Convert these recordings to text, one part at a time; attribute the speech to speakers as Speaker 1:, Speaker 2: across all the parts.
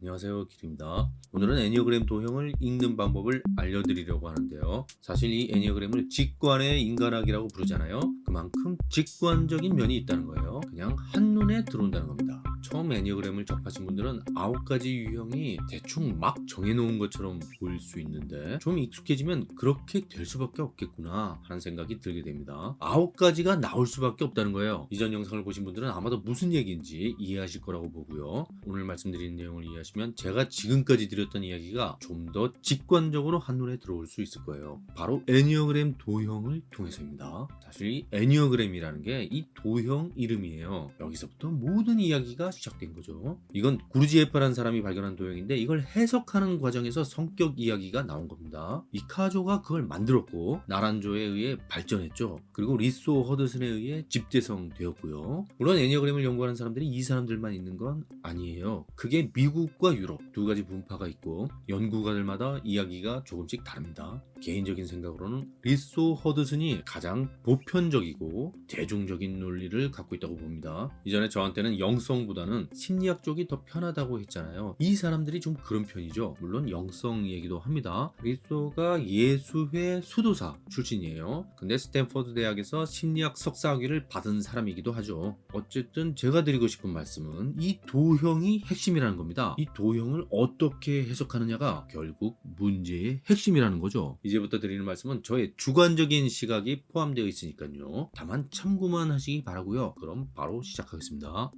Speaker 1: 안녕하세요 길입니다. 오늘은 애니어그램 도형을 읽는 방법을 알려드리려고 하는데요. 사실 이 애니어그램을 직관의 인간학이라고 부르잖아요. 그 만큼 직관적인 면이 있다는 거예요. 그냥 한눈에 들어온다는 겁니다. 처음 애니어그램을 접하신 분들은 아홉 가지 유형이 대충 막 정해놓은 것처럼 보일 수 있는데 좀 익숙해지면 그렇게 될 수밖에 없겠구나 하는 생각이 들게 됩니다. 아홉 가지가 나올 수밖에 없다는 거예요. 이전 영상을 보신 분들은 아마도 무슨 얘기인지 이해하실 거라고 보고요. 오늘 말씀드리는 내용을 이해하시면 제가 지금까지 드렸던 이야기가 좀 더 직관적으로 한눈에 들어올 수 있을 거예요. 바로 애니어그램 도형을 통해서입니다. 사실 이 애니어그램이라는 게 이 도형 이름이에요. 여기서부터 모든 이야기가 시작된 거죠. 이건 구르지에프라는 사람이 발견한 도형인데 이걸 해석하는 과정에서 성격 이야기가 나온 겁니다. 이 카조가 그걸 만들었고 나란조에 의해 발전했죠. 그리고 리소 허드슨에 의해 집대성 되었고요. 물론 애니어그램을 연구하는 사람들이 이 사람들만 있는 건 아니에요. 그게 미국과 유럽 두 가지 분파가 있고 연구가들마다 이야기가 조금씩 다릅니다 개인적인 생각으로는 리소 허드슨이 가장 보편적이고 대중적인 논리를 갖고 있다고 봅니다. 이전에 저한테는 영성보다는 심리학 쪽이 더 편하다고 했잖아요. 이 사람들이 좀 그런 편이죠. 물론 영성 얘기도 합니다. 리소가 예수회 수도사 출신이에요. 근데 스탠퍼드 대학에서 심리학 석사학위를 받은 사람이기도 하죠. 어쨌든 제가 드리고 싶은 말씀은 이 도형이 핵심이라는 겁니다. 이 도형을 어떻게 해석하느냐가 결국 문제의 핵심이라는 거죠 이제부터 드리는 말씀은 저의 주관적인 시각이 포함되어 있으니까요. 다만 참고만 하시기 바라고요. 그럼 바로 시작하겠습니다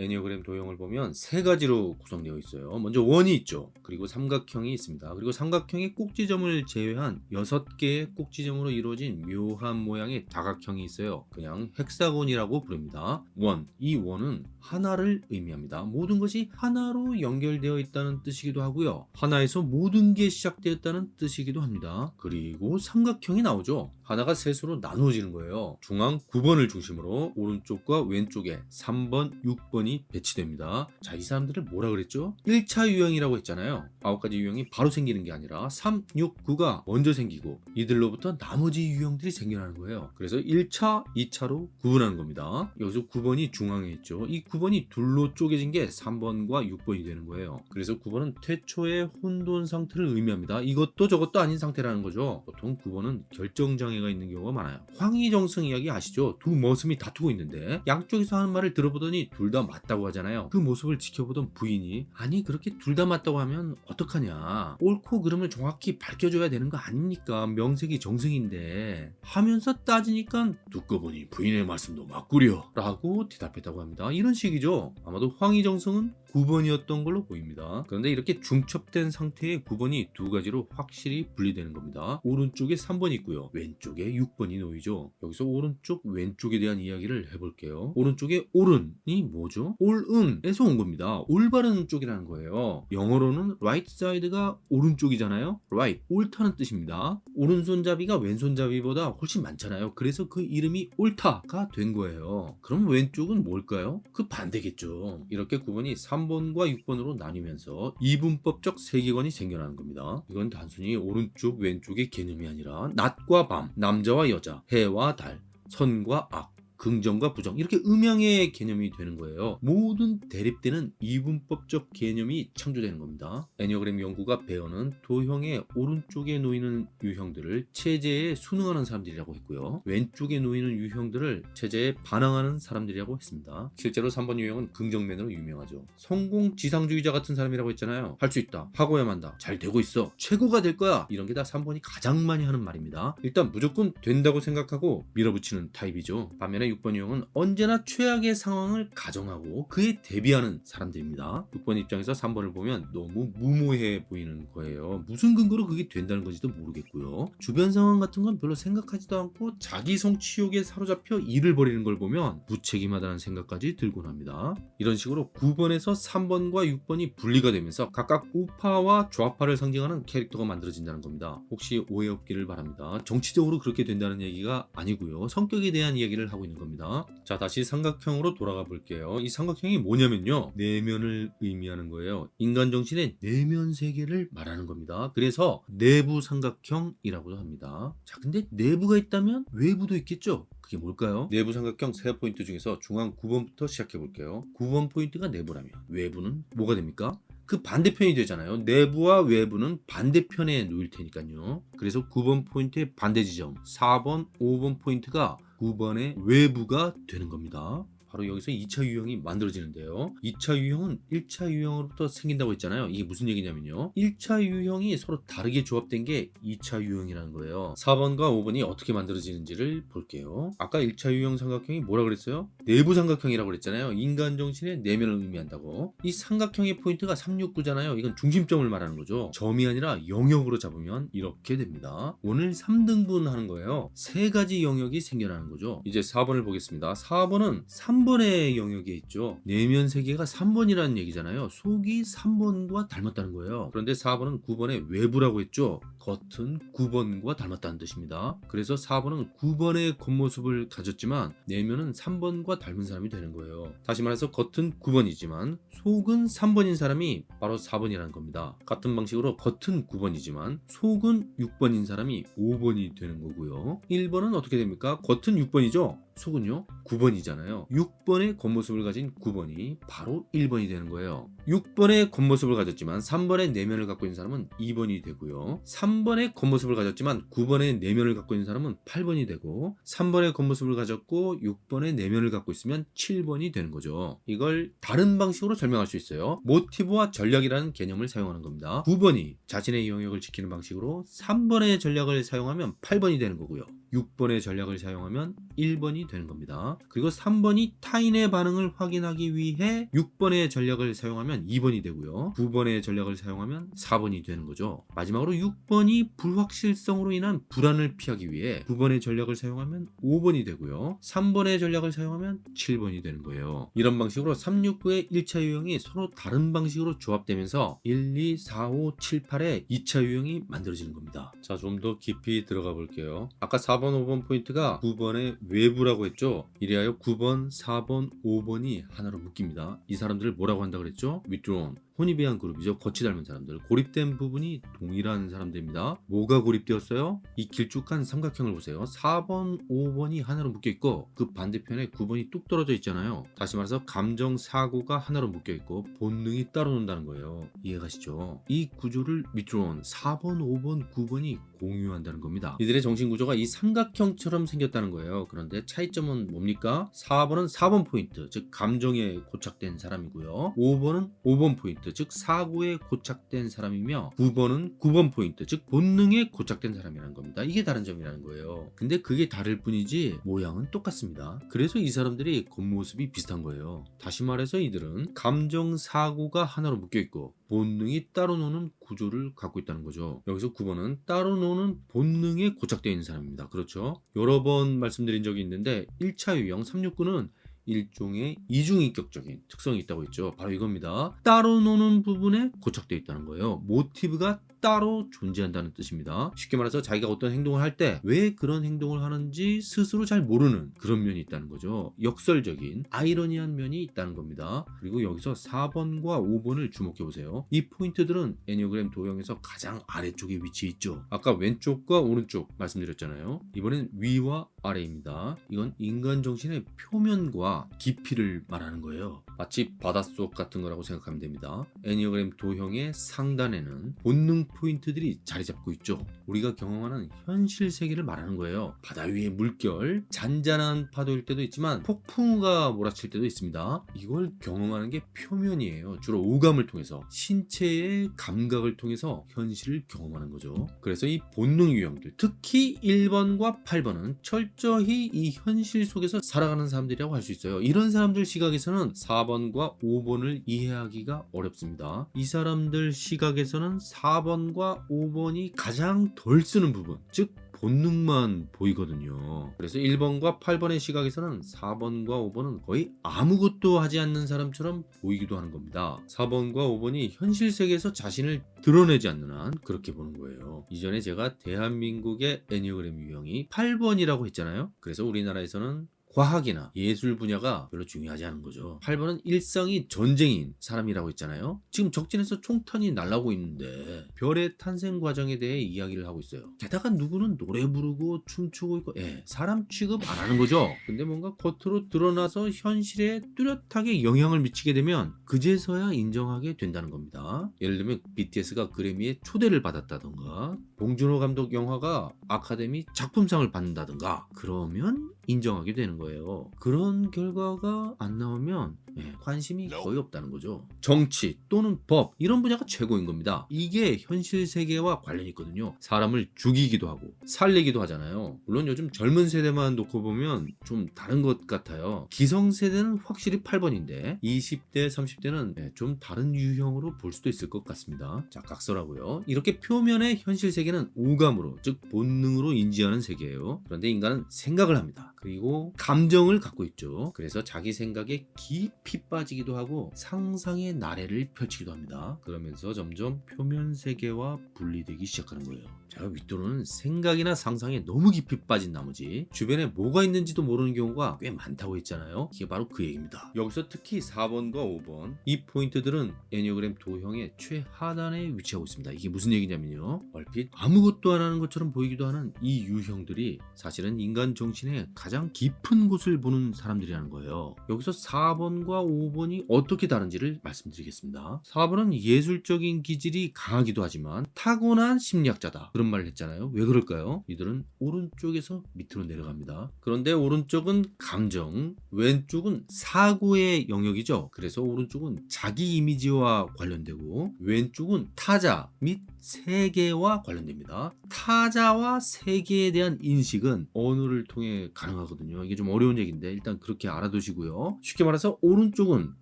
Speaker 1: 애니어그램 도형을 보면 세 가지로 구성되어 있어요. 먼저 원이 있죠. 그리고 삼각형이 있습니다. 그리고 삼각형의 꼭지점을 제외한 6개의 꼭지점으로 이루어진 묘한 모양의 다각형이 있어요. 그냥 hexagon이라고 부릅니다. 원, 이 원은 하나를 의미합니다. 모든 것이 하나로 연결되어 있다는 뜻이기도 하고요. 하나에서 모든 게 시작되었다는 뜻이기도 합니다. 그리고 삼각형이 나오죠 하나가 셋으로 나누어지는 거예요. 중앙 9번을 중심으로 오른쪽과 왼쪽에 3번, 6번이 배치됩니다. 자 이 사람들을 뭐라 그랬죠? 1차 유형이라고 했잖아요. 9가지 유형이 바로 생기는 게 아니라 3, 6, 9가 먼저 생기고 이들로부터 나머지 유형들이 생겨나는 거예요. 그래서 1차, 2차로 구분하는 겁니다. 여기서 9번이 중앙에 있죠. 이 9번이 둘로 쪼개진 게 3번과 6번이 되는 거예요. 그래서 9번은 태초의 혼돈 상태를 의미합니다. 이것도 저것도 아닌 상태라는 거죠. 보통 9번은 결정장애 가 있는 경우가 많아요. 황희정승 이야기 아시죠? 두 머슴이 다투고 있는데 양쪽에서 하는 말을 들어보더니 둘 다 맞다고 하잖아요. 그 모습을 지켜보던 부인이 아니 그렇게 둘 다 맞다고 하면 어떡하냐. 옳고 그름을 정확히 밝혀줘야 되는 거 아닙니까? 명색이 정승인데. 하면서 따지니까 듣고 보니 부인의 말씀도 맞구려 라고 대답했다고 합니다. 이런 식이죠. 아마도 황희정승은 9번이었던 걸로 보입니다. 그런데 이렇게 중첩된 상태의 9번이 두 가지로 확실히 분리되는 겁니다. 오른쪽에 3번이 있고요. 왼쪽 에 6번이 놓이죠. 여기서 오른쪽 왼쪽에 대한 이야기를 해볼게요. 오른쪽에 옳은이 뭐죠? 옳은에서 온 겁니다. 올바른 쪽이라는 거예요. 영어로는 right side가 오른쪽이잖아요. right 옳다는 뜻입니다. 오른손잡이가 왼손잡이보다 훨씬 많잖아요. 그래서 그 이름이 옳다가 된 거예요. 그럼 왼쪽은 뭘까요? 그 반대겠죠. 이렇게 9번이 3번과 6번으로 나뉘면서 이분법적 세계관이 생겨나는 겁니다. 이건 단순히 오른쪽 왼쪽의 개념이 아니라 낮과 밤, 남자와 여자, 해와 달, 선과 악, 긍정과 부정 이렇게 음양의 개념이 되는 거예요. 모든 대립되는 이분법적 개념이 창조되는 겁니다. 애니어그램 연구가 배우는 도형의 오른쪽에 놓이는 유형들을 체제에 순응하는 사람들이라고 했고요. 왼쪽에 놓이는 유형들을 체제에 반항하는 사람들이라고 했습니다. 실제로 3번 유형은 긍정맨으로 유명하죠. 성공 지상주의자 같은 사람이라고 했잖아요 할 수 있다. 하고야 만다. 잘 되고 있어. 최고가 될 거야. 이런 게 다 3번이 가장 많이 하는 말입니다. 일단 무조건 된다고 생각하고 밀어붙이는 타입이죠. 반면에 6번 유형은 언제나 최악의 상황을 가정하고 그에 대비하는 사람들입니다. 6번 입장에서 3번을 보면 너무 무모해 보이는 거예요. 무슨 근거로 그게 된다는 건지도 모르겠고요. 주변 상황 같은 건 별로 생각하지도 않고 자기 성취욕에 사로잡혀 일을 벌이는 걸 보면 무책임하다는 생각까지 들곤 합니다. 이런 식으로 9번에서 3번과 6번이 분리가 되면서 각각 우파와 좌파를 상징하는 캐릭터가 만들어진다는 겁니다. 혹시 오해 없기를 바랍니다. 정치적으로 그렇게 된다는 얘기가 아니고요. 성격에 대한 이야기를 하고 있는 겁니다. 자 다시 삼각형으로 돌아가 볼게요. 이 삼각형이 뭐냐면요. 내면을 의미하는 거예요. 인간 정신의 내면 세계를 말하는 겁니다. 그래서 내부 삼각형이라고도 합니다. 자 근데 내부가 있다면 외부도 있겠죠? 그게 뭘까요? 내부 삼각형 세 포인트 중에서 중앙 9번부터 시작해 볼게요. 9번 포인트가 내부라면 외부는 뭐가 됩니까? 그 반대편이 되잖아요. 내부와 외부는 반대편에 놓일 테니까요. 그래서 9번 포인트의 반대 지점, 4번, 5번 포인트가 9번의 외부가 되는 겁니다. 바로 여기서 2차 유형이 만들어지는데요. 2차 유형은 1차 유형으로부터 생긴다고 했잖아요. 이게 무슨 얘기냐면요. 1차 유형이 서로 다르게 조합된 게 2차 유형이라는 거예요. 4번과 5번이 어떻게 만들어지는지를 볼게요. 아까 1차 유형 삼각형이 뭐라 그랬어요? 내부 삼각형이라고 그랬잖아요. 인간 정신의 내면을 의미한다고. 이 삼각형의 포인트가 369잖아요. 이건 중심점을 말하는 거죠. 점이 아니라 영역으로 잡으면 이렇게 됩니다. 오늘 3등분 하는 거예요. 세 가지 영역이 생겨나는 거죠. 이제 4번을 보겠습니다. 4번은 3 번의 영역에 있죠. 내면 세계가 3번이라는 얘기잖아요. 속이 3번과 닮았다는 거예요. 그런데 4번은 9번의 외부라고 했죠. 겉은 9번과 닮았다는 뜻입니다. 그래서 4번은 9번의 겉모습을 가졌지만 내면은 3번과 닮은 사람이 되는 거예요. 다시 말해서 겉은 9번이지만 속은 3번인 사람이 바로 4번이라는 겁니다. 같은 방식으로 겉은 9번이지만 속은 6번인 사람이 5번이 되는 거고요. 1번은 어떻게 됩니까? 겉은 6번이죠. 속은요 9번이잖아요 6번의 겉모습을 가진 9번이 바로 1번이 되는 거예요 6번의 겉모습을 가졌지만 3번의 내면을 갖고 있는 사람은 2번이 되고요. 3번의 겉모습을 가졌지만 9번의 내면을 갖고 있는 사람은 8번이 되고 3번의 겉모습을 가졌고 6번의 내면을 갖고 있으면 7번이 되는 거죠. 이걸 다른 방식으로 설명할 수 있어요. 모티브와 전략이라는 개념을 사용하는 겁니다. 9번이 자신의 영역을 지키는 방식으로 3번의 전략을 사용하면 8번이 되는 거고요 6번의 전략을 사용하면 1번이 되는 겁니다. 그리고 3번이 타인의 반응을 확인하기 위해 6번의 전략을 사용하면 2번이 되고요. 9번의 전략을 사용하면 4번이 되는 거죠. 마지막으로 6번이 불확실성으로 인한 불안을 피하기 위해 9번의 전략을 사용하면 5번이 되고요. 3번의 전략을 사용하면 7번이 되는 거예요. 이런 방식으로 369의 1차 유형이 서로 다른 방식으로 조합되면서 1, 2, 4, 5, 7, 8의 2차 유형이 만들어지는 겁니다. 자, 좀 더 깊이 들어가 볼게요. 아까 4번, 5번 포인트가 9번의 외부라고 했죠. 이래하여 9번, 4번, 5번이 하나로 묶입니다. 이 사람들을 뭐라고 한다 그랬죠? withdrawn. 혼입이한 그룹이죠. 거치 닮은 사람들. 고립된 부분이 동일한 사람들입니다. 뭐가 고립되었어요? 이 길쭉한 삼각형을 보세요. 4번, 5번이 하나로 묶여 있고 그 반대편에 9번이 뚝 떨어져 있잖아요. 다시 말해서 감정, 사고가 하나로 묶여 있고 본능이 따로 논다는 거예요. 이해가시죠? 이 구조를 withdrawn 4번, 5번, 9번이 공유한다는 겁니다. 이들의 정신 구조가 이 삼각형처럼 생겼다는 거예요. 그런데 차이점은 뭡니까? 4번은 4번 포인트, 즉 감정에 고착된 사람이고요. 5번은 5번 포인트, 즉 사고에 고착된 사람이며 9번은 9번 포인트, 즉 본능에 고착된 사람이라는 겁니다. 이게 다른 점이라는 거예요. 근데 그게 다를 뿐이지 모양은 똑같습니다. 그래서 이 사람들이 겉모습이 비슷한 거예요. 다시 말해서 이들은 감정 사고가 하나로 묶여 있고 본능이 따로 노는 구조를 갖고 있다는 거죠. 여기서 9번은 따로 노는 본능에 고착되어 있는 사람입니다. 그렇죠? 여러 번 말씀드린 적이 있는데 1차 유형 369는 일종의 이중인격적인 특성이 있다고 했죠. 바로 이겁니다. 따로 노는 부분에 고착되어 있다는 거예요. 모티브가 따로 존재한다는 뜻입니다. 쉽게 말해서 자기가 어떤 행동을 할 때 왜 그런 행동을 하는지 스스로 잘 모르는 그런 면이 있다는 거죠. 역설적인 아이러니한 면이 있다는 겁니다. 그리고 여기서 4번과 5번을 주목해 보세요. 이 포인트들은 애니어그램 도형에서 가장 아래쪽에 위치해 있죠. 아까 왼쪽과 오른쪽 말씀드렸잖아요. 이번엔 위와 아래입니다. 이건 인간 정신의 표면과 깊이를 말하는 거예요. 마치 바닷속 같은 거라고 생각하면 됩니다. 애니어그램 도형의 상단에는 본능 포인트들이 자리 잡고 있죠. 우리가 경험하는 현실 세계를 말하는 거예요. 바다 위의 물결, 잔잔한 파도일 때도 있지만 폭풍우가 몰아칠 때도 있습니다. 이걸 경험하는 게 표면이에요. 주로 오감을 통해서 신체의 감각을 통해서 현실을 경험하는 거죠. 그래서 이 본능 유형들, 특히 1번과 8번은 철저히 이 현실 속에서 살아가는 사람들이라고 할 수 있어요. 이런 사람들 시각에서는 4번과 5번을 이해하기가 어렵습니다. 이 사람들 시각에서는 4번 과 5번이 가장 덜 쓰는 부분, 즉 본능만 보이거든요. 그래서 1번과 8번의 시각에서는 4번과 5번은 거의 아무것도 하지 않는 사람처럼 보이기도 하는 겁니다. 4번과 5번이 현실 세계에서 자신을 드러내지 않는 한 그렇게 보는 거예요. 이전에 제가 대한민국의 애니어그램 유형이 8번이라고 했잖아요. 그래서 우리나라에서는 과학이나 예술 분야가 별로 중요하지 않은 거죠. 8번은 일상이 전쟁인 사람이라고 했잖아요. 지금 적진에서 총탄이 날라오고 있는데 별의 탄생 과정에 대해 이야기를 하고 있어요. 게다가 누구는 노래 부르고 춤추고 있고 예, 사람 취급 안 하는 거죠. 근데 뭔가 겉으로 드러나서 현실에 뚜렷하게 영향을 미치게 되면 그제서야 인정하게 된다는 겁니다. 예를 들면 BTS가 그래미에 초대를 받았다던가 봉준호 감독 영화가 아카데미 작품상을 받는다던가 그러면 인정하게 되는 거예요. 그런 결과가 안 나오면 예, 관심이 거의 없다는 거죠. 정치 또는 법 이런 분야가 최고인 겁니다. 이게 현실 세계와 관련이 있거든요. 사람을 죽이기도 하고 살리기도 하잖아요. 물론 요즘 젊은 세대만 놓고 보면 좀 다른 것 같아요. 기성 세대는 확실히 8번인데 20대, 30대는 예, 좀 다른 유형으로 볼 수도 있을 것 같습니다. 자, 각서라고요. 이렇게 표면의 현실 세계는 오감으로 즉 본능으로 인지하는 세계예요. 그런데 인간은 생각을 합니다. 그리고 감정을 갖고 있죠. 그래서 자기 생각에 깊이 빠지기도 하고 상상의 나래를 펼치기도 합니다. 그러면서 점점 표면 세계와 분리되기 시작하는 거예요. 제가 윗도로는 생각이나 상상에 너무 깊이 빠진 나머지 주변에 뭐가 있는지도 모르는 경우가 꽤 많다고 했잖아요. 이게 바로 그 얘기입니다. 여기서 특히 4번과 5번 이 포인트들은 애니어그램 도형의 최하단에 위치하고 있습니다. 이게 무슨 얘기냐면요. 얼핏 아무것도 안 하는 것처럼 보이기도 하는 이 유형들이 사실은 인간 정신의 가장 깊은 곳을 보는 사람들이라는 거예요. 여기서 4번과 5번이 어떻게 다른지를 말씀드리겠습니다. 4번은 예술적인 기질이 강하기도 하지만 타고난 심리학자다. 그런 말을 했잖아요. 왜 그럴까요? 이들은 오른쪽에서 밑으로 내려갑니다. 그런데 오른쪽은 감정, 왼쪽은 사고의 영역이죠. 그래서 오른쪽은 자기 이미지와 관련되고 왼쪽은 타자 및 세계와 관련됩니다. 타자와 세계에 대한 인식은 언어를 통해 가능하거든요. 이게 좀 어려운 얘기인데 일단 그렇게 알아두시고요. 쉽게 말해서 오른쪽은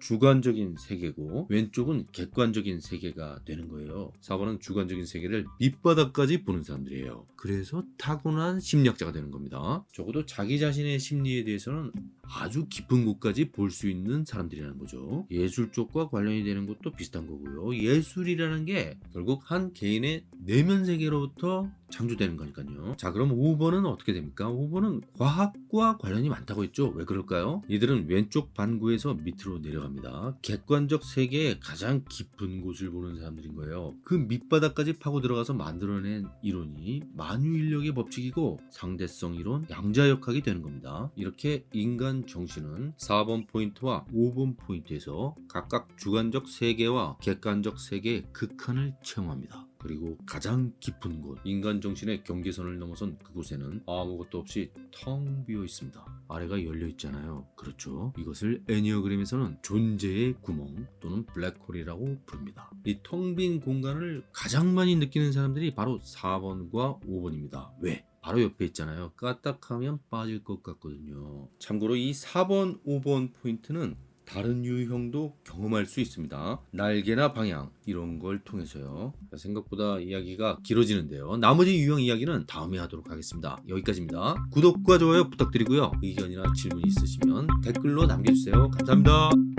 Speaker 1: 주관적인 세계고 왼쪽은 객관적인 세계가 되는 거예요. 4번은 주관적인 세계를 밑바닥까지 보는 사람들이에요. 그래서 타고난 심리학자가 되는 겁니다. 적어도 자기 자신의 심리에 대해서는 아주 깊은 곳까지 볼 수 있는 사람들이라는 거죠. 예술 쪽과 관련이 되는 것도 비슷한 거고요. 예술이라는 게 결국 한 개인의 내면 세계로부터 창조되는 거니까요. 자, 그럼 5번은 어떻게 됩니까? 5번은 과학과 관련이 많다고 했죠. 왜 그럴까요? 이들은 왼쪽 반구에서 밑으로 내려갑니다. 객관적 세계의 가장 깊은 곳을 보는 사람들인 거예요. 그 밑바닥까지 파고 들어가서 만들어낸 이론이 만유인력의 법칙이고 상대성 이론, 양자역학이 되는 겁니다. 이렇게 인간 정신은 4번 포인트와 5번 포인트에서 각각 주관적 세계와 객관적 세계의 극한을 체험합니다. 그리고 가장 깊은 곳, 인간 정신의 경계선을 넘어선 그곳에는 아무것도 없이 텅 비어 있습니다. 아래가 열려 있잖아요. 그렇죠. 이것을 애니어그램에서는 존재의 구멍 또는 블랙홀이라고 부릅니다. 이 텅 빈 공간을 가장 많이 느끼는 사람들이 바로 4번과 5번입니다. 왜? 바로 옆에 있잖아요. 까딱하면 빠질 것 같거든요. 참고로 이 4번, 5번 포인트는 다른 유형도 경험할 수 있습니다. 날개나 방향 이런 걸 통해서요. 생각보다 이야기가 길어지는데요. 나머지 유형 이야기는 다음에 하도록 하겠습니다. 여기까지입니다. 구독과 좋아요 부탁드리고요. 의견이나 질문 있으시면 댓글로 남겨주세요. 감사합니다.